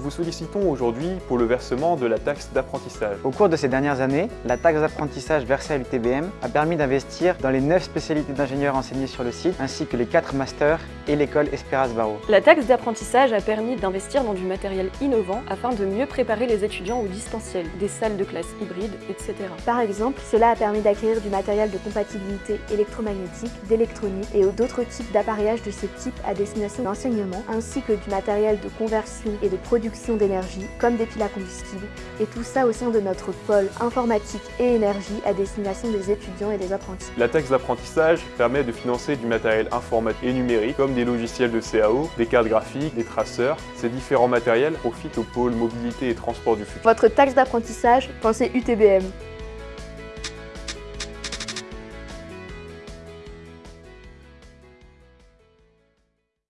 vous sollicitons aujourd'hui pour le versement de la taxe d'apprentissage. Au cours de ces dernières années, la taxe d'apprentissage versée à l'UTBM a permis d'investir dans les 9 spécialités d'ingénieurs enseignées sur le site, ainsi que les 4 masters et l'école Esperas Barreau. La taxe d'apprentissage a permis d'investir dans du matériel innovant afin de mieux préparer les étudiants au distanciel, des salles de classe hybrides, etc. Par exemple, cela a permis d'acquérir du matériel de compatibilité électromagnétique, d'électronique et d'autres types d'appareillage de ce type à destination d'enseignement, ainsi que du matériel de conversion et de production d'énergie, comme des piles à combustible, et tout ça au sein de notre pôle informatique et énergie à destination des étudiants et des apprentis. La taxe d'apprentissage permet de financer du matériel informatique et numérique, comme des logiciels de CAO, des cartes graphiques, des traceurs. Ces différents matériels profitent au pôle mobilité et transport du futur. Votre taxe d'apprentissage, pensez UTBM.